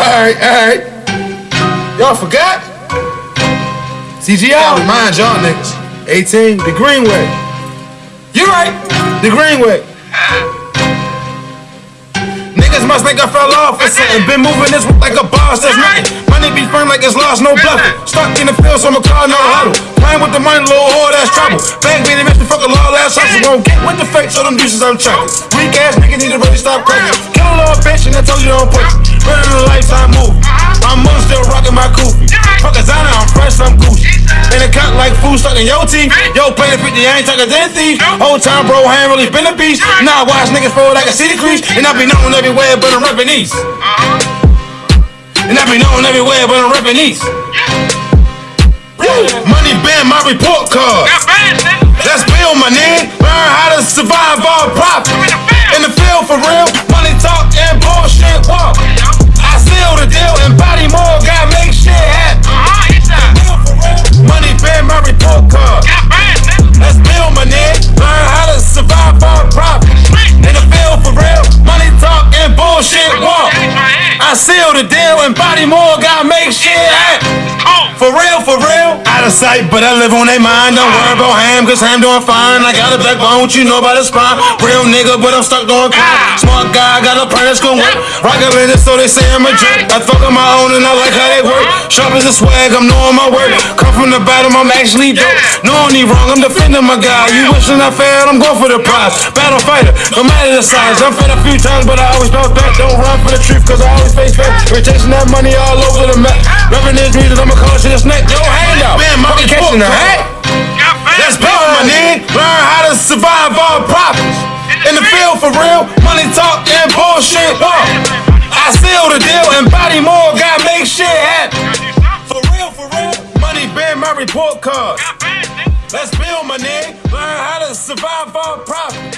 Alright, alright. Y'all forgot? CGI. Remind y'all niggas. 18, the Greenway. You right, the Greenway. Niggas must think I fell off or something. Been moving this like a boss, that's nothing. Money be firm like it's lost, no bluffing. Stuck in the field, so I'm a car, no huddle. Playing with the money, little whore, that's trouble. Bang, baby, bitch, the fuck a law, last hustle. Won't get with the fake, so them deuces I'm chucking. Oh. Weak ass niggas need to really stop cracking. Kill a little bitch and I told you don't push. Running a lifetime movie. My mom still rocking my kufi. Fuck a Zana, I'm fresh, I'm Gucci. In a cut like food stuck in your teeth. Yo, play the 50, I ain't talking to thief. Whole time, bro, I ain't really been a beast. Now I watch niggas fall like a city crease. And I be known everywhere, but I'm reppin' East. And I be known everywhere, but I'm reppin' East. Money band, my report card. Let's build my nigga. Learn how to survive all profit. I the deal and body more, gotta make shit happen. For real, for real. Out of sight, but I live on their mind. Don't worry about ham, cause ham doing fine. I got a backbone, you know about the spine. Real nigga, but I'm stuck doing crime. Smart guy, got a plan that's gonna work. In it, so they say I'm a jerk. I fuck on my own and I like how they work. Sharp as a swag, I'm knowing my work. Come from the bottom, I'm actually dope. No, I'm wrong, I'm defending my guy. You wishing I failed, I'm going for the prize. Battle fighter, no matter the size. I'm fed a few times, but I always bounce back. Don't run for the truth, cause I always face back. We're chasing that money all over the map. Reppin' this music, I'ma call shit a snack. Yo, hand up. Man, my catching the hat. Let's build my nigga. Learn how to survive all profits. In the field for real, money talk and bullshit walk. I seal the deal and body more, gotta make shit happen. For real, for real, money band my report card. Let's build my nigga. Learn how to survive all profits.